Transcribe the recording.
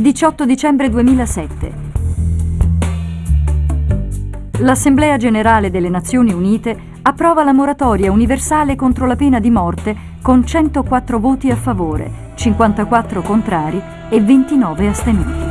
18 dicembre 2007. L'Assemblea generale delle Nazioni Unite approva la moratoria universale contro la pena di morte con 104 voti a favore, 54 contrari e 29 astenuti.